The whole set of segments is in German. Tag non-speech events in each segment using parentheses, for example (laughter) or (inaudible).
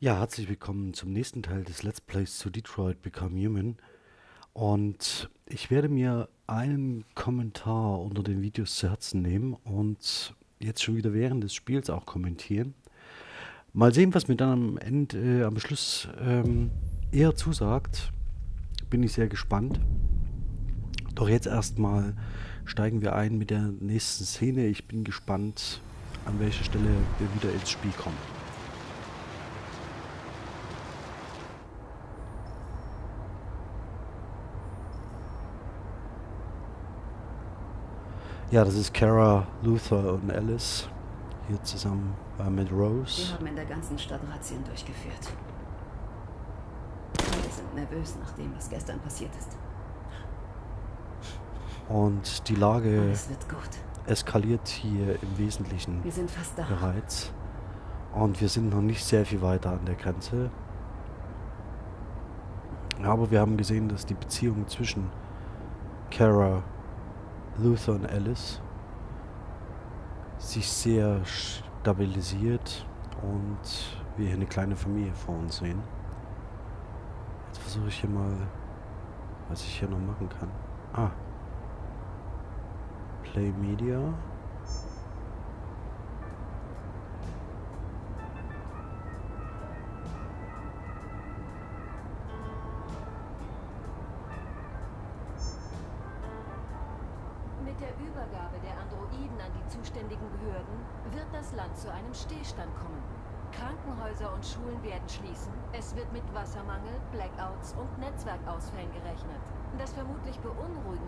Ja, herzlich willkommen zum nächsten Teil des Let's Plays zu Detroit Become Human. Und ich werde mir einen Kommentar unter den Videos zu Herzen nehmen und jetzt schon wieder während des Spiels auch kommentieren. Mal sehen, was mir dann am Ende, äh, am Schluss ähm, eher zusagt. Bin ich sehr gespannt. Doch jetzt erstmal steigen wir ein mit der nächsten Szene. Ich bin gespannt, an welcher Stelle wir wieder ins Spiel kommen. Ja, das ist Kara, Luther und Alice. Hier zusammen äh, mit Rose. Wir haben in der ganzen Stadt Razzien durchgeführt. Alle sind nervös nach dem, was gestern passiert ist. Und die Lage eskaliert hier im Wesentlichen bereits. Und wir sind noch nicht sehr viel weiter an der Grenze. Aber wir haben gesehen, dass die Beziehung zwischen Kara, Luther und Alice sich sehr stabilisiert und wir hier eine kleine Familie vor uns sehen. Jetzt versuche ich hier mal, was ich hier noch machen kann. Ah. Play Media.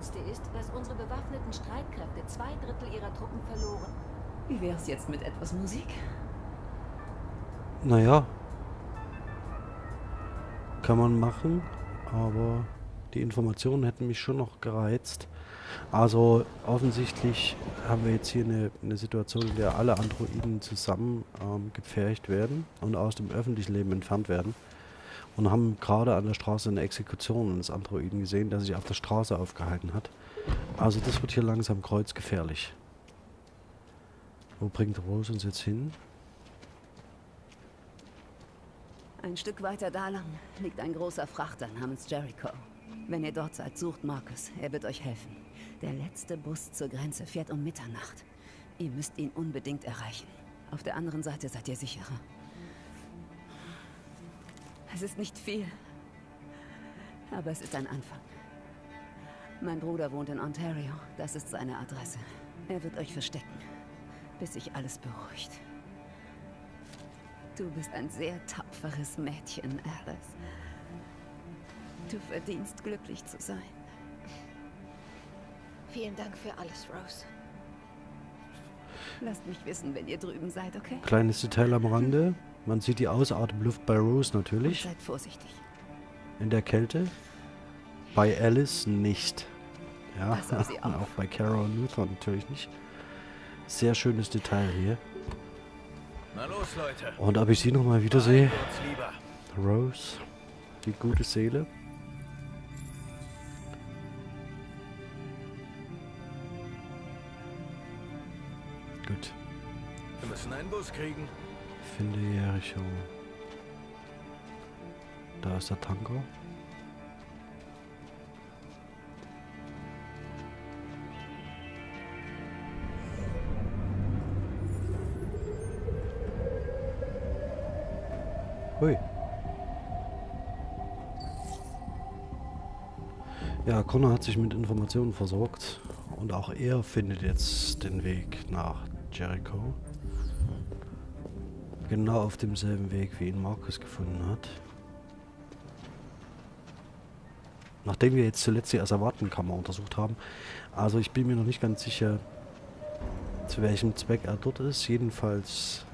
Beunruhigendste ist, dass unsere bewaffneten Streitkräfte zwei Drittel ihrer Truppen verloren. Wie wäre es jetzt mit etwas Musik? Naja. Kann man machen, aber die Informationen hätten mich schon noch gereizt. Also offensichtlich haben wir jetzt hier eine, eine Situation, in der alle Androiden zusammen ähm, gepfercht werden und aus dem öffentlichen Leben entfernt werden. Und haben gerade an der Straße eine Exekution eines Androiden gesehen, der sich auf der Straße aufgehalten hat. Also das wird hier langsam kreuzgefährlich. Wo bringt Rose uns jetzt hin? Ein Stück weiter da lang liegt ein großer Frachter namens Jericho. Wenn ihr dort seid, sucht Marcus. Er wird euch helfen. Der letzte Bus zur Grenze fährt um Mitternacht. Ihr müsst ihn unbedingt erreichen. Auf der anderen Seite seid ihr sicherer. Es ist nicht viel. Aber es ist ein Anfang. Mein Bruder wohnt in Ontario. Das ist seine Adresse. Er wird euch verstecken, bis sich alles beruhigt. Du bist ein sehr tapferes Mädchen, Alice. Du verdienst glücklich zu sein. Vielen Dank für alles, Rose. Lasst mich wissen, wenn ihr drüben seid, okay? Kleines Detail am Rande. Man sieht die Ausatemluft bei Rose Und natürlich. seid vorsichtig. In der Kälte. Bei Alice nicht. Ja, (laughs) auch bei Carol und Luther natürlich nicht. Sehr schönes Detail hier. Na los, Leute. Und ob ich sie nochmal wiedersehe. Rose. Die gute Seele. Gut. Wir müssen einen Bus kriegen. Finde Jericho. Da ist der Tanker. Hui. Ja, Connor hat sich mit Informationen versorgt und auch er findet jetzt den Weg nach Jericho. Genau auf demselben Weg, wie ihn Markus gefunden hat. Nachdem wir jetzt zuletzt die Asservatenkammer untersucht haben. Also ich bin mir noch nicht ganz sicher, zu welchem Zweck er dort ist. Jedenfalls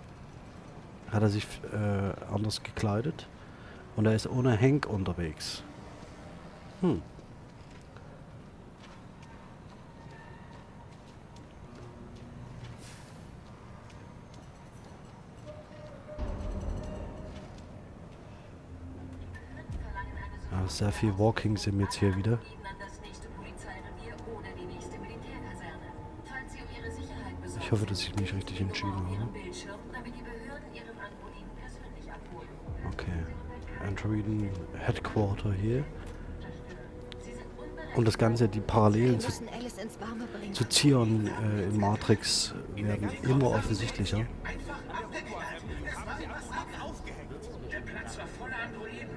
hat er sich äh, anders gekleidet. Und er ist ohne Hank unterwegs. Hm. Sehr viel Walking sind jetzt hier wieder. Ich hoffe, dass ich mich richtig entschieden habe. Okay. Androiden Headquarter hier. Und das Ganze, die Parallelen zu, zu Zion äh, in Matrix werden immer offensichtlicher. Der Platz war voller Androiden.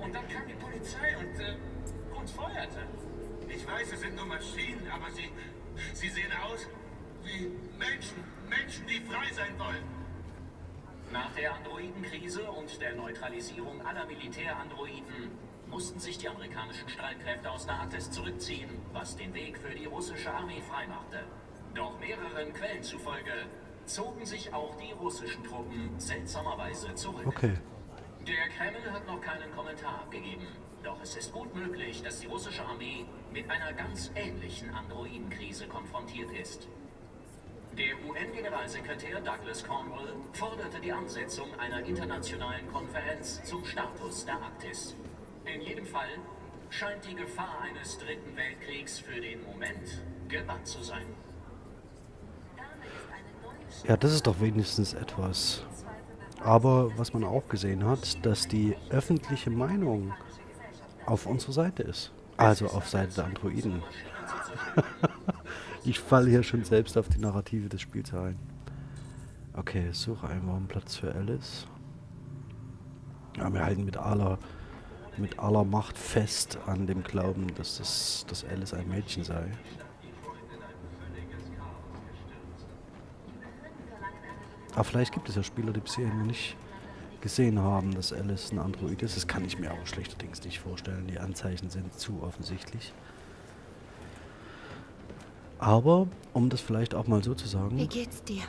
Und dann kam die Polizei und äh, uns feuerte. Ich weiß, es sind nur Maschinen, aber sie, sie sehen aus wie Menschen. Menschen, die frei sein wollen. Nach der Androidenkrise und der Neutralisierung aller Militärandroiden mussten sich die amerikanischen Streitkräfte aus der Arktis zurückziehen, was den Weg für die russische Armee freimachte. Doch mehreren Quellen zufolge zogen sich auch die russischen Truppen seltsamerweise zurück. Okay. Der Kreml hat noch keinen Kommentar abgegeben. Doch es ist gut möglich, dass die russische Armee mit einer ganz ähnlichen Androidenkrise konfrontiert ist. Der UN-Generalsekretär Douglas Cornwall forderte die Ansetzung einer internationalen Konferenz zum Status der Arktis. In jedem Fall scheint die Gefahr eines dritten Weltkriegs für den Moment gebannt zu sein. Ja, das ist doch wenigstens etwas. Aber was man auch gesehen hat, dass die öffentliche Meinung auf unserer Seite ist. Also auf Seite der Androiden. (laughs) ich falle hier schon selbst auf die Narrative des Spiels ein. Okay, suche einen warmen Platz für Alice. Ja, wir halten mit aller, mit aller Macht fest an dem Glauben, dass, das, dass Alice ein Mädchen sei. Aber vielleicht gibt es ja Spieler, die bisher noch nicht gesehen haben, dass Alice ein Android ist. Das kann ich mir aber schlechterdings nicht vorstellen. Die Anzeichen sind zu offensichtlich. Aber, um das vielleicht auch mal so zu Wie sagen, geht's dir?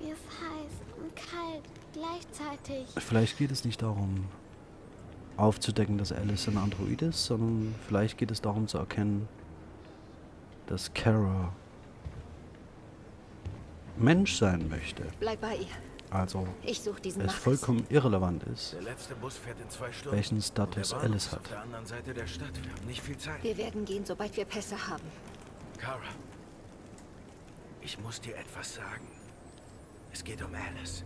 Mir ist heiß und kalt gleichzeitig. vielleicht geht es nicht darum, aufzudecken, dass Alice ein Android ist, sondern vielleicht geht es darum zu erkennen, dass Kara Mensch sein möchte. Bleib bei ihr. Also Ich suche diesen es Marcus. vollkommen irrelevant ist, Der letzte Bus fährt in zwei Stunden. welchen Status Alice hat. auf der anderen Seite der Stadt. Wir haben nicht viel Zeit. Wir werden gehen, sobald wir Pässe haben. Kara, ich muss dir etwas sagen. Es geht um Alice.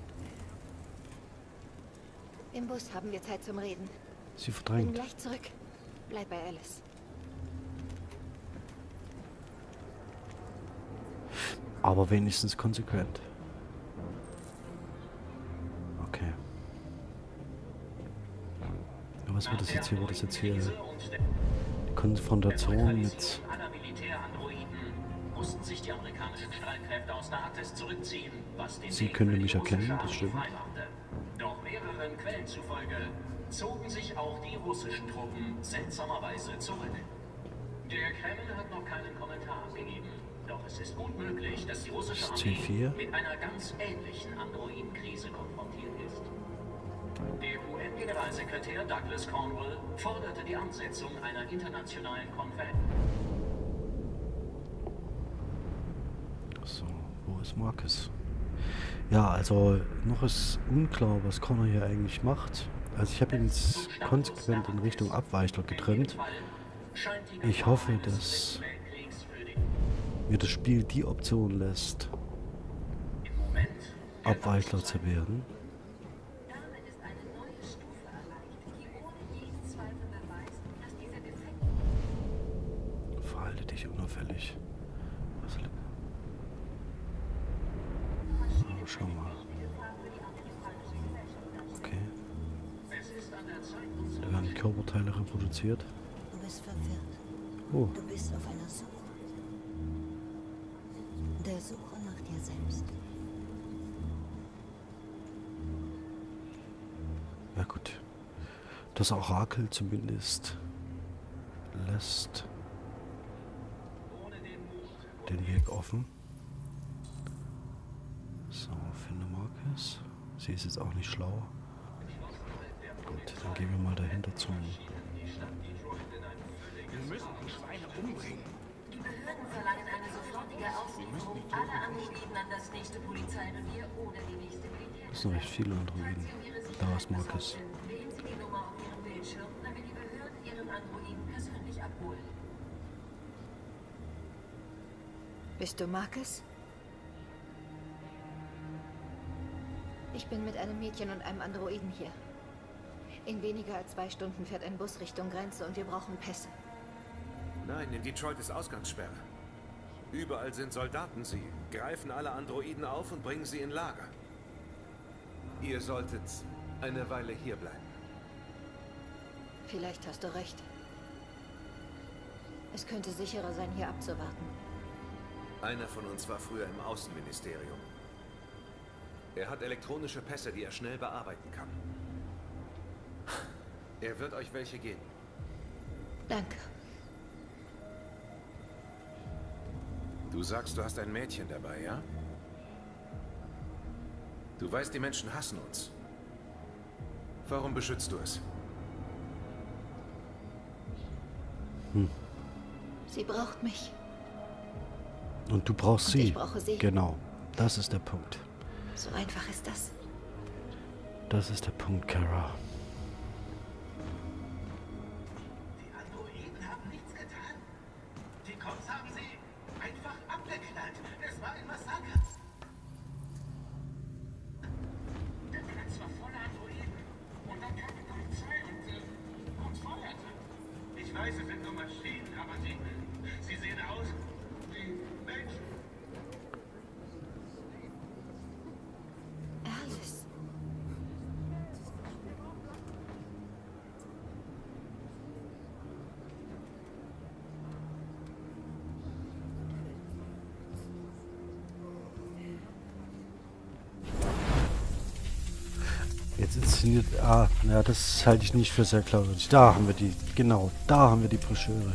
Im Bus haben wir Zeit zum Reden. Sie Bin verdrängt. gleich zurück. Bleib bei Alice. Aber wenigstens konsequent. Okay. Ja, was wird das jetzt hier? Wird das jetzt hier die Konfrontation mit... Sie können mich erkennen, das stimmt. Doch mehreren Quellen zufolge zogen sich auch die russischen Truppen seltsamerweise zurück. Der Kreml hat noch keinen Kommentar abgegeben. Doch es ist gut möglich, dass die russische Armee C4. mit einer ganz ähnlichen Androidenkrise konfrontiert ist. Der UN-Generalsekretär Douglas Cornwall forderte die Ansetzung einer internationalen Konferenz. So, wo ist Marcus? Ja, also noch ist unklar, was Connor hier eigentlich macht. Also ich habe ihn jetzt konsequent in Richtung Abweichler getrimmt. Ich hoffe, dass mir das Spiel die Option lässt, Abweichler zu werden. Verhalte dich unauffällig. Oh, schau mal. Okay. Da werden Körperteile reproduziert. Das Orakel zumindest lässt den Weg offen. So, finde Marcus. Sie ist jetzt auch nicht schlau. Gut, dann gehen wir mal dahinter zum Die Behörden verlangen eine sofortige Auslieferung aller Androiden an das nächste Polizeirevier oder die nächste Militär. Das sind recht viele Androiden. Da ist Marcus. Androiden persönlich abholen. Bist du Marcus? Ich bin mit einem Mädchen und einem Androiden hier. In weniger als zwei Stunden fährt ein Bus Richtung Grenze und wir brauchen Pässe. Nein, in Detroit ist Ausgangssperre. Überall sind Soldaten. Sie greifen alle Androiden auf und bringen sie in Lager. Ihr solltet eine Weile hier bleiben. Vielleicht hast du recht. Es könnte sicherer sein, hier abzuwarten. Einer von uns war früher im Außenministerium. Er hat elektronische Pässe, die er schnell bearbeiten kann. Er wird euch welche geben. Danke. Du sagst, du hast ein Mädchen dabei, ja? Du weißt, die Menschen hassen uns. Warum beschützt du es? Sie braucht mich. Und du brauchst Und sie. ich brauche sie. Genau. Das ist der Punkt. So einfach ist das. Das ist der Punkt, Kara. Inszeniert. Ah, ja, das halte ich nicht für sehr glaubwürdig. Da haben wir die. Genau, da haben wir die Broschüre.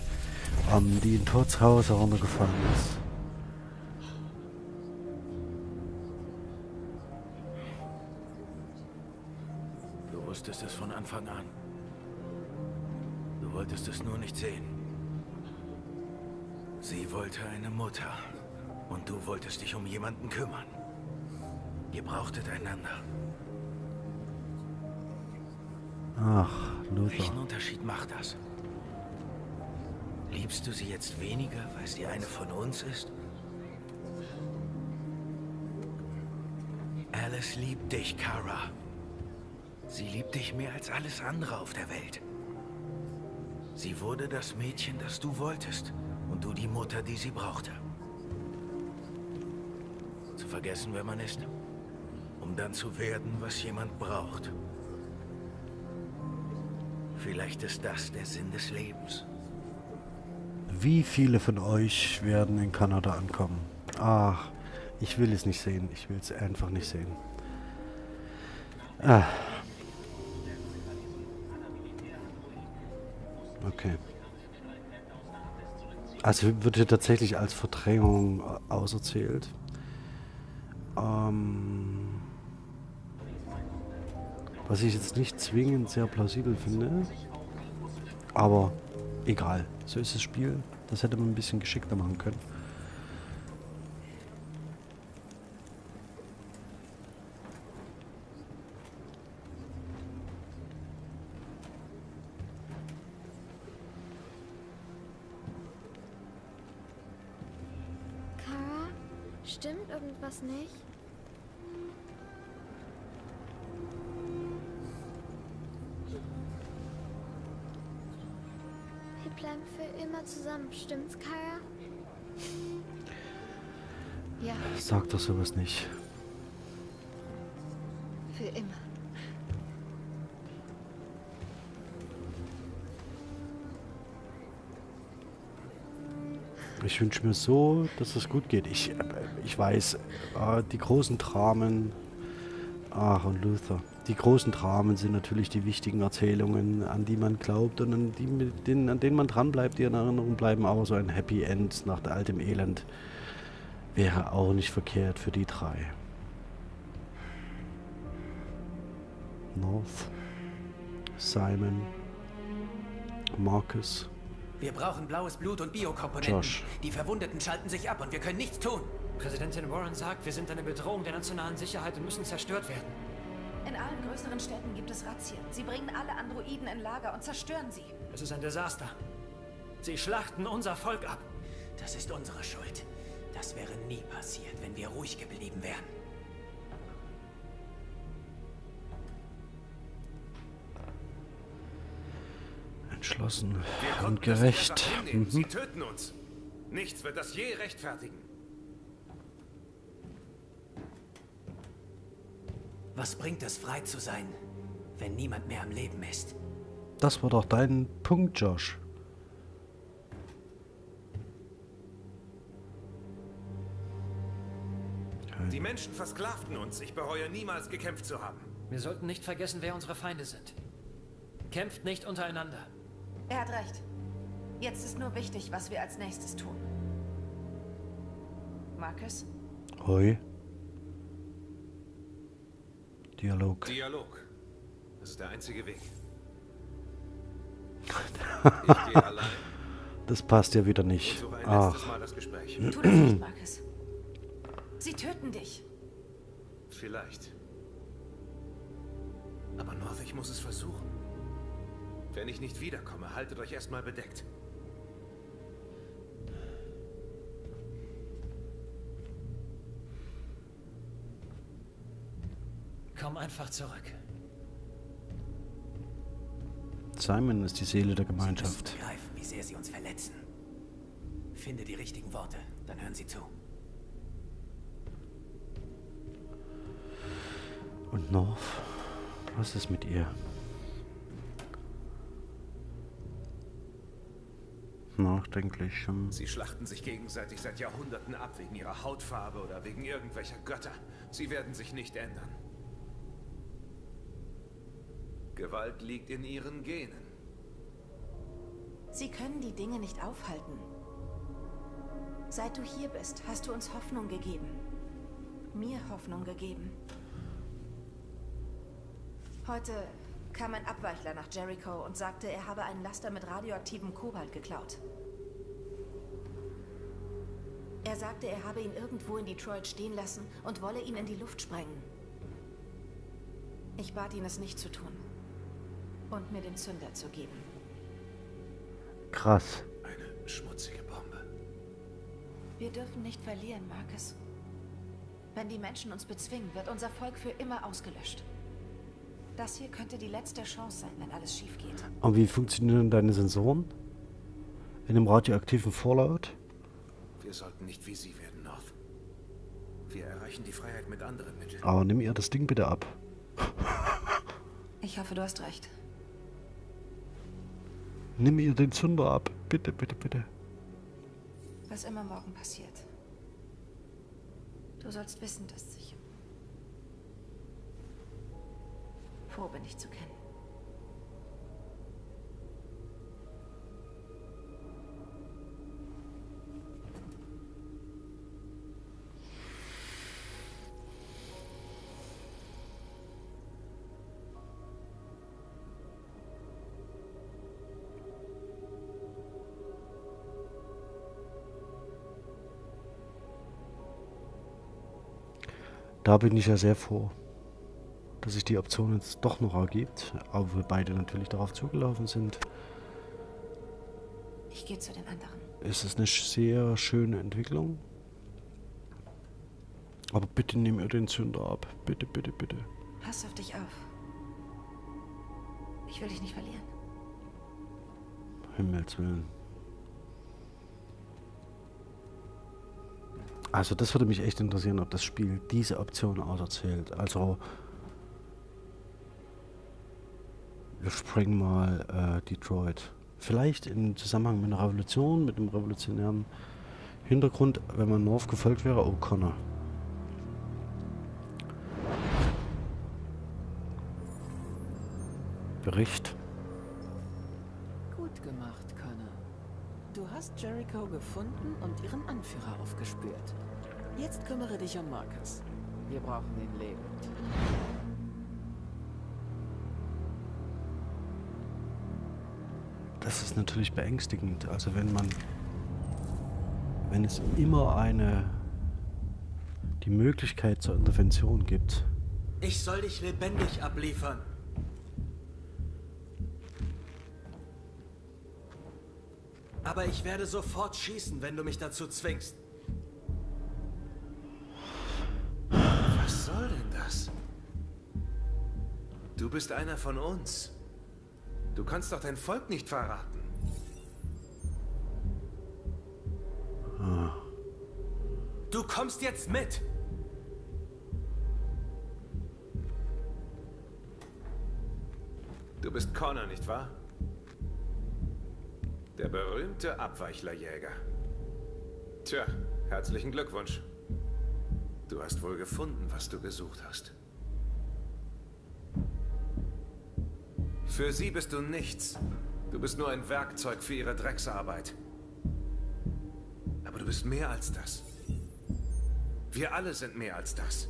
Ähm, die in Torts Haus heruntergefallen ist. Ach, Luther. Welchen Unterschied macht das? Liebst du sie jetzt weniger, weil sie eine von uns ist? Alice liebt dich, Kara. Sie liebt dich mehr als alles andere auf der Welt. Sie wurde das Mädchen, das du wolltest. Und du die Mutter, die sie brauchte. Zu vergessen, wer man ist. Um dann zu werden, was jemand braucht. Vielleicht ist das der Sinn des Lebens. Wie viele von euch werden in Kanada ankommen? Ach, ich will es nicht sehen. Ich will es einfach nicht sehen. Ah. Okay. Also wird hier tatsächlich als Verdrängung äh, auserzählt. Ähm, was ich jetzt nicht zwingend sehr plausibel finde. Aber egal. So ist das Spiel. Das hätte man ein bisschen geschickter machen können. Kara, stimmt irgendwas nicht? Zusammen, stimmt's, Kara? Ja, Sag doch sowas nicht. für immer. Ich wünsche mir so, dass es gut geht. Ich, äh, ich weiß, äh, die großen Dramen, ach und Luther, die großen Dramen sind natürlich die wichtigen Erzählungen, an die man glaubt und an, die, mit denen, an denen man dranbleibt, die in Erinnerung bleiben. Aber so ein Happy End nach all dem Elend wäre auch nicht verkehrt für die drei. North, Simon, Marcus. Wir brauchen blaues Blut und Biokomponenten. Josh. Die Verwundeten schalten sich ab und wir können nichts tun. Präsidentin Warren sagt, wir sind eine Bedrohung der nationalen Sicherheit und müssen zerstört werden. In allen größeren Städten gibt es Razzien. Sie bringen alle Androiden in Lager und zerstören sie. Es ist ein Desaster. Sie schlachten unser Volk ab. Das ist unsere Schuld. Das wäre nie passiert, wenn wir ruhig geblieben wären. Entschlossen Wir und gerecht. Sie Mhm. töten uns. Nichts wird das je rechtfertigen. Was bringt es, frei zu sein, wenn niemand mehr am Leben ist? Das war doch dein Punkt, Josh. Die Menschen versklavten uns. Ich bereue niemals gekämpft zu haben. Wir sollten nicht vergessen, wer unsere Feinde sind. Kämpft nicht untereinander. Er hat recht. Jetzt ist nur wichtig, was wir als nächstes tun. Marcus? Hoi. Dialog. Dialog. Das ist der einzige Weg. (laughs) Ich gehe allein Das passt ja wieder nicht. Ach, Mal das Gespräch. Tu das nicht, Marcus. Sie töten dich. Vielleicht. Aber North, ich muss es versuchen. Wenn ich nicht wiederkomme, haltet euch erstmal bedeckt. Komm einfach zurück. Simon ist die Seele der Sie Gemeinschaft. begreifen, wie sehr sie uns verletzen. Finde die richtigen Worte, dann hören sie zu. Und North? Was ist mit ihr? Nachdenklich. hm. Sie schlachten sich gegenseitig seit Jahrhunderten ab wegen ihrer Hautfarbe oder wegen irgendwelcher Götter. Sie werden sich nicht ändern. Gewalt liegt in ihren Genen. Sie können die Dinge nicht aufhalten. Seit du hier bist, hast du uns Hoffnung gegeben. Mir Hoffnung gegeben. Heute kam ein Abweichler nach Jericho und sagte, er habe einen Laster mit radioaktivem Kobalt geklaut. Er sagte, er habe ihn irgendwo in Detroit stehen lassen und wolle ihn in die Luft sprengen. Ich bat ihn, es nicht zu tun. Und mir den Zünder zu geben. Krass. Eine schmutzige Bombe. Wir dürfen nicht verlieren, Marcus. Wenn die Menschen uns bezwingen, wird unser Volk für immer ausgelöscht. Das hier könnte die letzte Chance sein, wenn alles schief geht. Und wie funktionieren deine Sensoren? In dem radioaktiven Fallout? Wir sollten nicht wie sie werden, North. Wir erreichen die Freiheit mit anderen Mitteln. Aber nimm ihr das Ding bitte ab. Ich hoffe, du hast recht. Nimm ihr den Zünder ab. Bitte, bitte, bitte. Was immer morgen passiert. Du sollst wissen, dass ich froh bin, dich zu kennen. Da bin ich ja sehr froh, dass sich die Option jetzt doch noch ergibt. Aber wir beide natürlich darauf zugelaufen sind. Ich gehe zu den anderen. ist es eine sehr schöne Entwicklung. Aber bitte nimm ihr den Zünder ab. Bitte, bitte, bitte. Pass auf dich auf. Ich will dich nicht verlieren. Himmels Willen. Also das würde mich echt interessieren, ob das Spiel diese Option auserzählt. Also wir springen mal äh, Detroit. Vielleicht im Zusammenhang mit einer Revolution, mit einem revolutionären Hintergrund, wenn man North gefolgt wäre, O'Connor. Bericht. Jericho gefunden und ihren Anführer aufgespürt. Jetzt kümmere dich um Marcus. Wir brauchen ihn lebend. Das ist natürlich beängstigend. Also wenn man, wenn es immer eine, die Möglichkeit zur Intervention gibt, Ich soll dich lebendig abliefern. Aber ich werde sofort schießen, wenn du mich dazu zwingst. Was soll denn das? Du bist einer von uns. Du kannst doch dein Volk nicht verraten. Du kommst jetzt mit! Du bist Connor, nicht wahr? Der berühmte Abweichlerjäger. Tja, herzlichen Glückwunsch. Du hast wohl gefunden, was du gesucht hast. Für sie bist du nichts. Du bist nur ein Werkzeug für ihre Drecksarbeit. Aber du bist mehr als das. Wir alle sind mehr als das.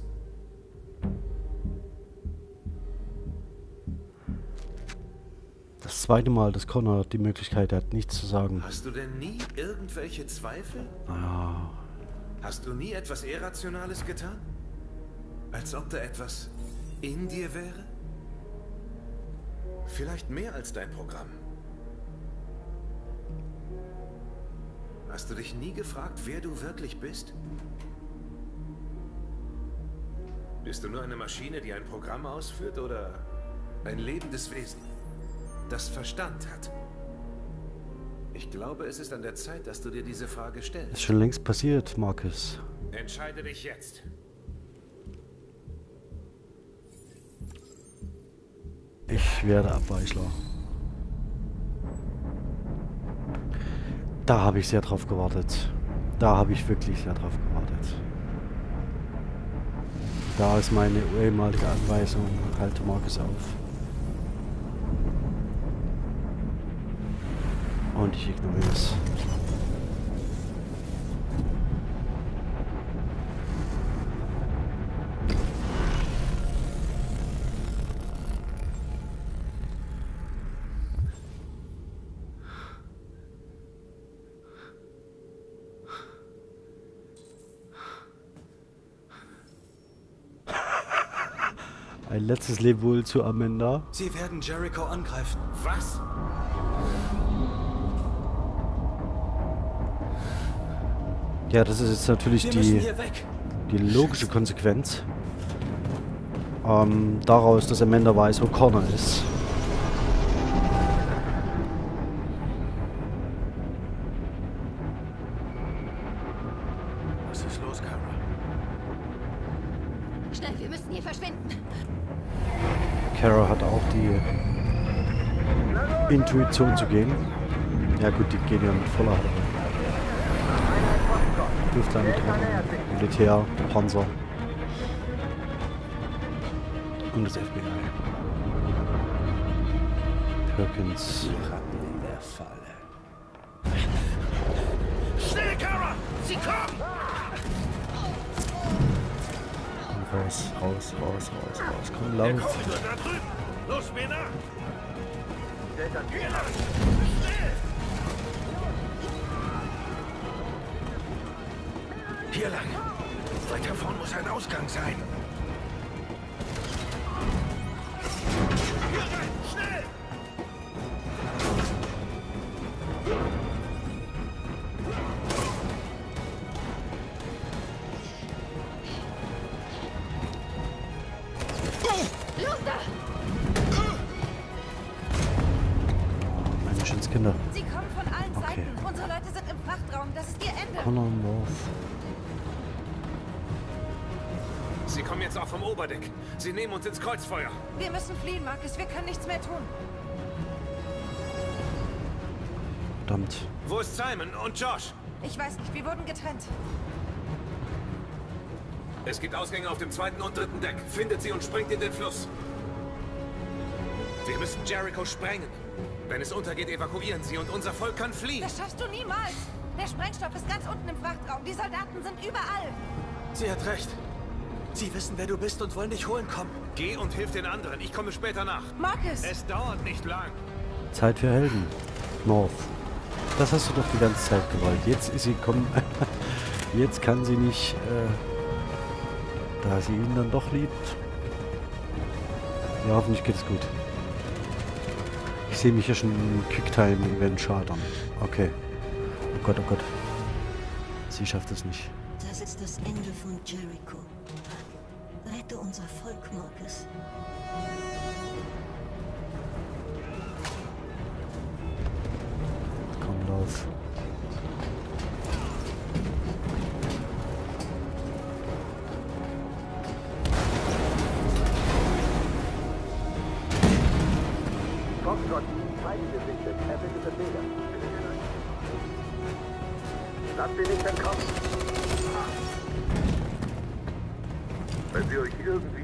Zweite Mal, dass Connor die Möglichkeit hat, nichts zu sagen. Hast du denn nie irgendwelche Zweifel? Naja, Hast du nie etwas Irrationales getan? Als ob da etwas in dir wäre? Vielleicht mehr als dein Programm. Hast du dich nie gefragt, wer du wirklich bist? Bist du nur eine Maschine, die ein Programm ausführt oder ein lebendes Wesen, das Verstand hat? Ich glaube, es ist an der Zeit, dass du dir diese Frage stellst. ist schon längst passiert, Marcus. Entscheide dich jetzt. Ich werde Abweichler. Da habe ich sehr drauf gewartet. Da habe ich wirklich sehr drauf gewartet. Da ist meine ehemalige Anweisung. Halte Marcus auf. Und ich ignoriere es. Ein letztes Lebewohl zu Amanda. Sie werden Jericho angreifen. Was? Ja, das ist jetzt natürlich die, die logische Konsequenz. Ähm, daraus, dass Amanda weiß, wo Connor ist. Was ist los, Kara? Schnell, wir müssen hier verschwinden. Kara hat auch die Intuition zu gehen. Ja gut, die gehen ja mit voller Halle. Luftlandtruppen, Militär, Panzer und das FBI. Perkins. in der Falle. Schnell, Kara! Sie kommen! Raus, raus, raus, raus, raus. Komm, lauf. Los, mir muss ein Ausgang sein! Sie nehmen uns ins Kreuzfeuer. Wir müssen fliehen, Marcus. Wir können nichts mehr tun. Verdammt. Wo ist Simon und Josh? Ich weiß nicht, wir wurden getrennt. Es gibt Ausgänge auf dem zweiten und dritten Deck. Findet sie und springt in den Fluss. Wir müssen Jericho sprengen. Wenn es untergeht, evakuieren sie und unser Volk kann fliehen. Das schaffst du niemals. Der Sprengstoff ist ganz unten im Frachtraum. Die Soldaten sind überall. Sie hat recht. Sie wissen, wer du bist und wollen dich holen kommen. Geh und hilf den anderen. Ich komme später nach. Marcus! Es dauert nicht lang. Zeit für Helden. North. Das hast du doch die ganze Zeit gewollt. Jetzt ist sie kommen. (laughs) Jetzt kann sie nicht, äh, da sie ihn dann doch liebt. Ja, hoffentlich geht es gut. Ich sehe mich hier schon im Quicktime-Event scheitern. Okay. Oh Gott, oh Gott. Sie schafft es nicht. Das ist das Ende von Jericho. Rette unser Volk, Marcus. Komm, lauf.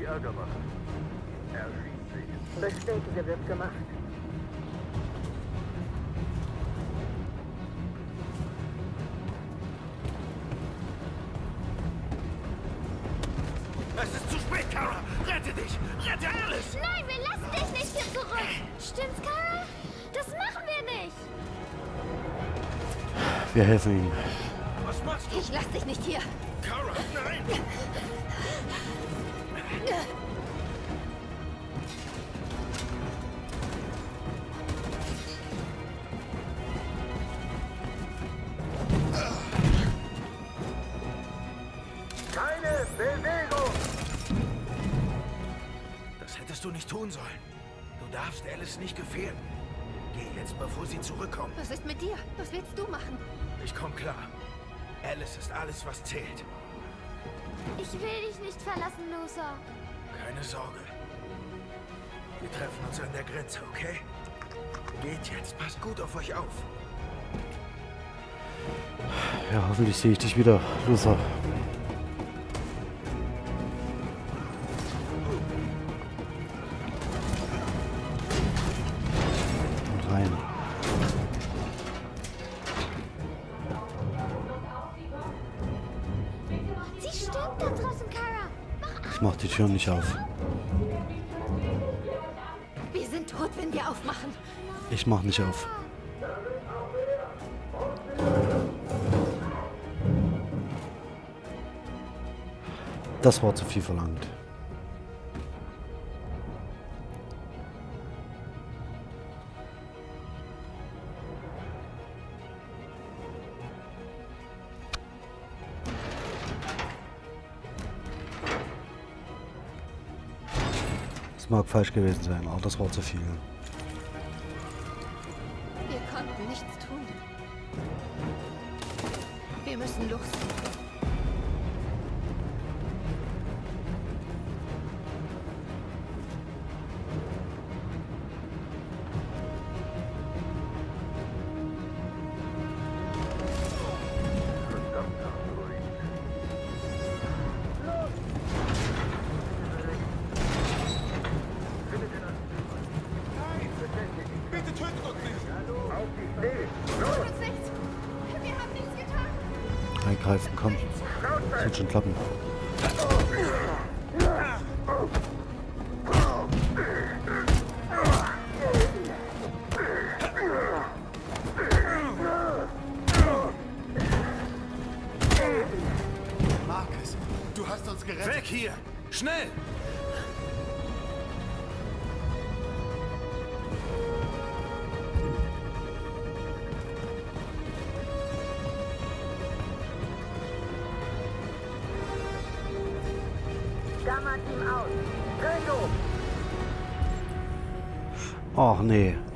Ärger machen, erschießt sich. Bestätige, wird gemacht. Es ist zu spät, Kara! Rette dich! Rette Alice! Nein, wir lassen dich nicht hier zurück. Stimmt's, Kara? Das machen wir nicht. Wir helfen ihm. Was machst du? Ich lass dich nicht hier. Kara, nein! Nicht tun sollen. Du darfst Alice nicht gefährden. Geh jetzt, bevor sie zurückkommt. Was ist mit dir? Was willst du machen? Ich komm klar. Alice ist alles, was zählt. Ich will dich nicht verlassen, Loser. Keine Sorge. Wir treffen uns an der Grenze, okay? Geht jetzt. Passt gut auf euch auf. Ja, hoffentlich sehe ich dich wieder, Loser. Ich mach die Tür nicht auf. Wir sind tot, wenn wir aufmachen. Ich mach nicht auf. Das war zu viel verlangt. Das mag falsch gewesen sein, aber das war zu viel. Das wird schon klappen. Marcus, du hast uns gerettet. Weg hier! Schnell! Ach nee.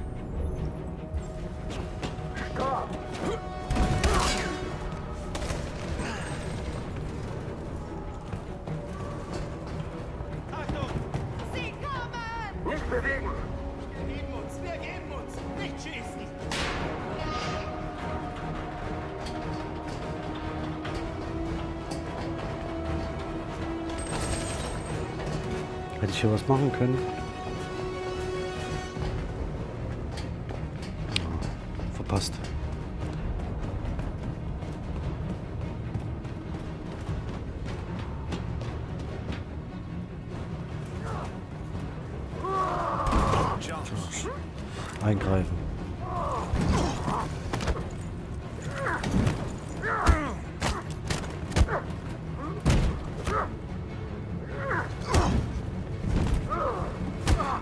Eingreifen.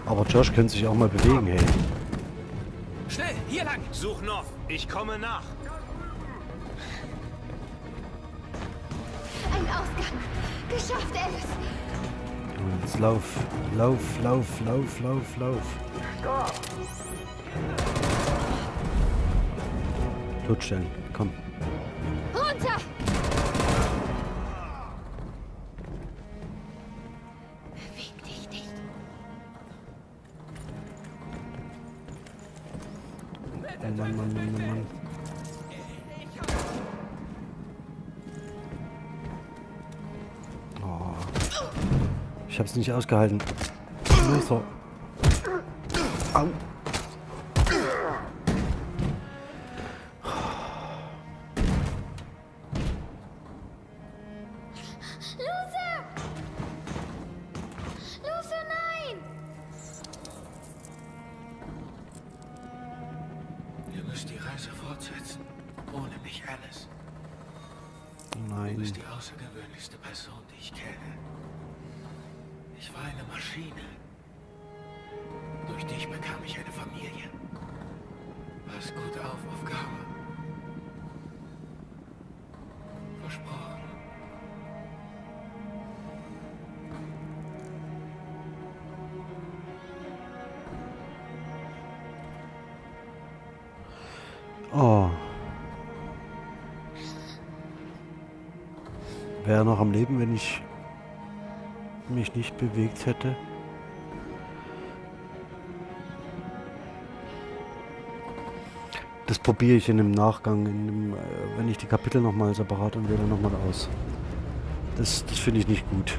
Aber Josh könnte sich auch mal bewegen, hey. Schnell, hier lang! Such noch. Ich komme nach. Ein Ausgang. Geschafft, Alice. Und Jetzt lauf, lauf, lauf, lauf, lauf, lauf. Totstellen, komm. Runter. Beweg dich nicht. Mann, Mann, Mann, Mann, Mann. Oh. Ich hab's nicht ausgehalten. Luther. Du Nein. bist die außergewöhnlichste Person, die ich kenne. Ich war eine Maschine. Durch dich bekam ich eine Familie. Pass gut auf, auf Wäre noch am Leben, wenn ich mich nicht bewegt hätte. Das probiere ich in dem Nachgang, in dem, äh, wenn ich die Kapitel nochmal separat und wähle nochmal aus. Das, das finde ich nicht gut.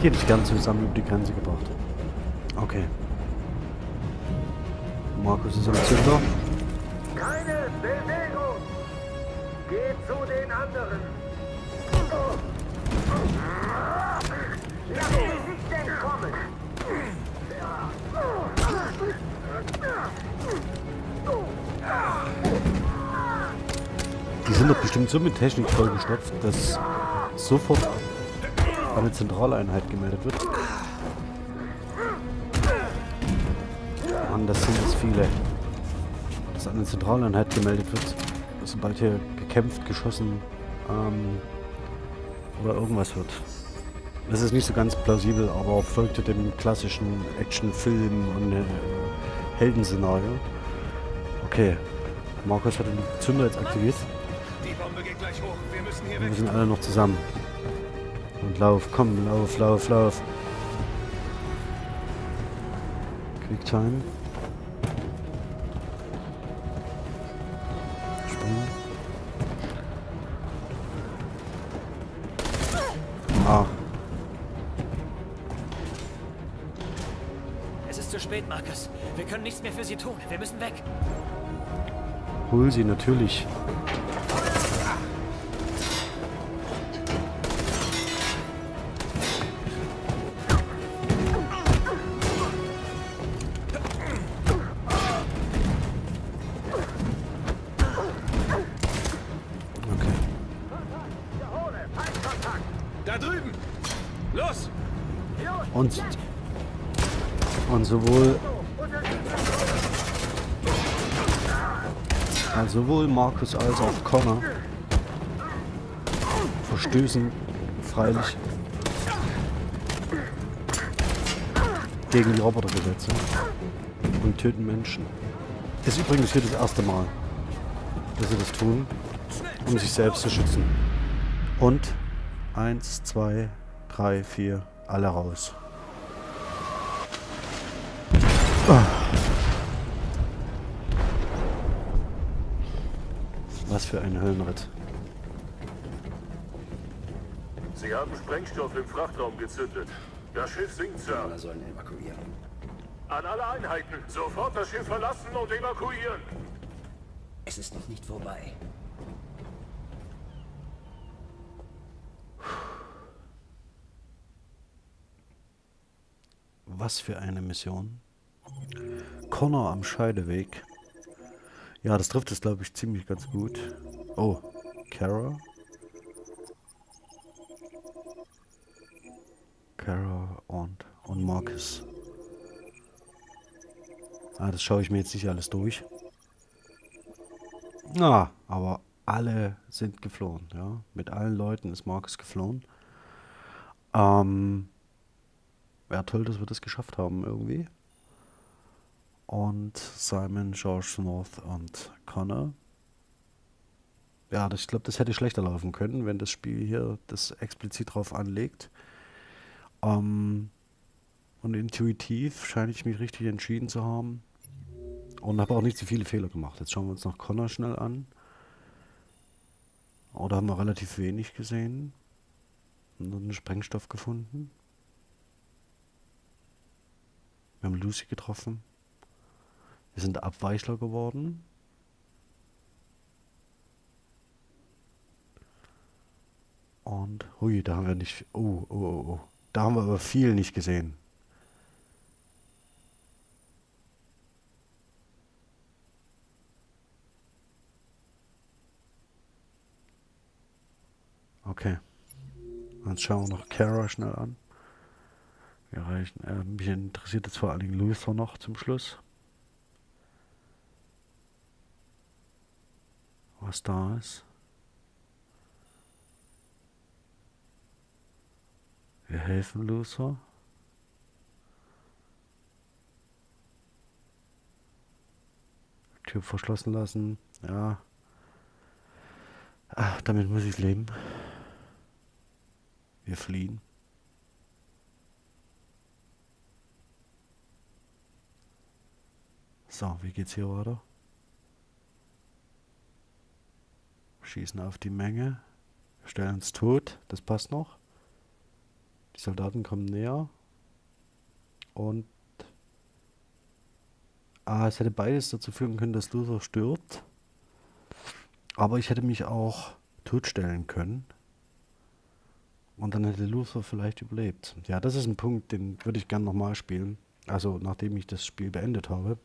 Hätte ich gern zusammen über die Grenze gebracht. Okay. Markus ist am Zünder. Keine Bewegung! Geht zu den anderen! Die sind doch bestimmt so mit Technik vollgestopft, dass sofort eine Zentraleinheit gemeldet wird. Mann, das sind jetzt viele. Dass eine Zentraleinheit gemeldet wird, sobald hier gekämpft, geschossen ähm, oder irgendwas wird. Das ist nicht so ganz plausibel, aber folgte dem klassischen Actionfilm und äh, Heldenszenario. Okay, Markus hat den Zünder jetzt aktiviert. Wir müssen hier Wir weg. sind alle noch zusammen. Und lauf, komm, lauf, lauf, lauf. Quicktime. Springen. Ah, Es ist zu spät, Marcus. Wir können nichts mehr für sie tun. Wir müssen weg. hol sie natürlich. Sowohl Markus als auch Connor verstößen freilich gegen die Robotergesetze und töten Menschen. Ist übrigens hier das erste Mal, dass sie das tun, um sich selbst zu schützen. Und eins, zwei, drei, vier, alle raus. Ah. Für ein Höllenritt. Sie haben Sprengstoff im Frachtraum gezündet. Das Schiff sinkt, Sir. Alle sollen evakuieren. An alle Einheiten, sofort das Schiff verlassen und evakuieren. Es ist noch nicht vorbei. Was für eine Mission. Connor am Scheideweg. Ja, das trifft es, glaube ich, ziemlich ganz gut. Oh, Kara. Kara und, und Marcus. Ah, das schaue ich mir jetzt nicht alles durch. Ah, aber alle sind geflohen, ja. Mit allen Leuten ist Marcus geflohen. Ähm, Wäre toll, dass wir das geschafft haben irgendwie. Und Simon, George North und Connor. Ja, das, ich glaube, das hätte schlechter laufen können, wenn das Spiel hier das explizit drauf anlegt. Ähm, und intuitiv scheine ich mich richtig entschieden zu haben. Und habe auch nicht so viele Fehler gemacht. Jetzt schauen wir uns noch Connor schnell an. Oder haben wir relativ wenig gesehen. Und einen Sprengstoff gefunden. Wir haben Lucy getroffen. Wir sind Abweichler geworden. Und, hui, da haben wir nicht, oh, oh, oh, oh. Da haben wir aber viel nicht gesehen. Okay. Jetzt schauen wir noch Kara schnell an. Wir reichen, äh, mich interessiert jetzt vor allen Dingen Luther noch zum Schluss. Was da ist. Wir helfen Luther. Tür verschlossen lassen. Ja. Ach, damit muss ich leben. Wir fliehen. So, wie geht's hier weiter? Schießen auf die Menge. Stellen uns tot. Das passt noch. Die Soldaten kommen näher. Und... Ah, es hätte beides dazu führen können, dass Luther stirbt. Aber ich hätte mich auch totstellen können. Und dann hätte Luther vielleicht überlebt. Ja, das ist ein Punkt, den würde ich gerne nochmal spielen. Also nachdem ich das Spiel beendet habe.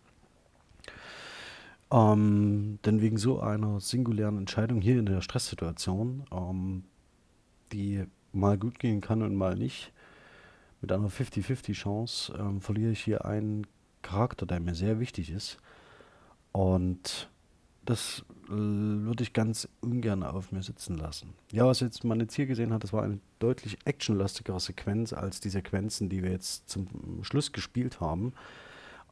Ähm, denn wegen so einer singulären Entscheidung hier in der Stresssituation, ähm, die mal gut gehen kann und mal nicht, mit einer 50-50 Chance, ähm, verliere ich hier einen Charakter, der mir sehr wichtig ist. Und das äh, würde ich ganz ungern auf mir sitzen lassen. Ja, was jetzt man jetzt hier gesehen hat, das war eine deutlich actionlastigere Sequenz als die Sequenzen, die wir jetzt zum Schluss gespielt haben.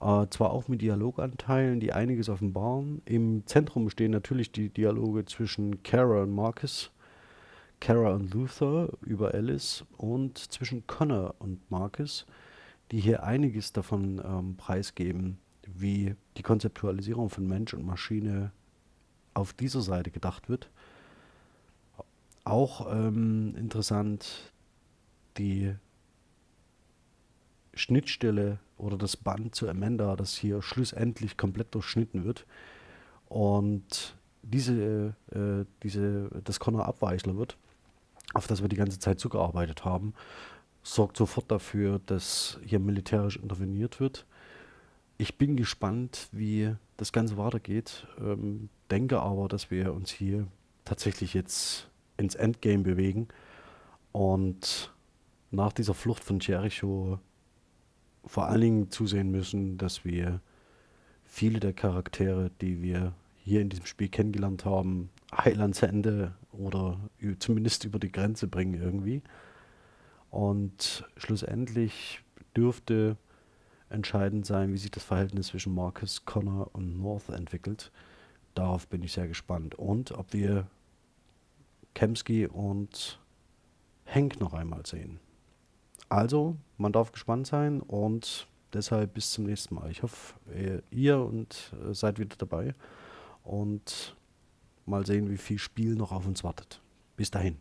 Äh, zwar auch mit Dialoganteilen, die einiges offenbaren. Im Zentrum stehen natürlich die Dialoge zwischen Kara und Marcus, Kara und Luther über Alice und zwischen Connor und Marcus, die hier einiges davon ähm, preisgeben, wie die Konzeptualisierung von Mensch und Maschine auf dieser Seite gedacht wird. Auch ähm, interessant die Schnittstelle oder das Band zu Amanda, das hier schlussendlich komplett durchschnitten wird. Und diese, äh, diese, das Connor Abweichler wird, auf das wir die ganze Zeit zugearbeitet haben, sorgt sofort dafür, dass hier militärisch interveniert wird. Ich bin gespannt, wie das Ganze weitergeht. Ähm, denke aber, dass wir uns hier tatsächlich jetzt ins Endgame bewegen und nach dieser Flucht von Jericho vor allen Dingen zusehen müssen, dass wir viele der Charaktere, die wir hier in diesem Spiel kennengelernt haben, heil ans Ende oder zumindest über die Grenze bringen irgendwie. Und schlussendlich dürfte entscheidend sein, wie sich das Verhältnis zwischen Marcus, Connor und North entwickelt. Darauf bin ich sehr gespannt. Und ob wir Kemsky und Henk noch einmal sehen. Also, man darf gespannt sein und deshalb bis zum nächsten Mal. Ich hoffe, ihr und äh, seid wieder dabei und mal sehen, wie viel Spiel noch auf uns wartet. Bis dahin.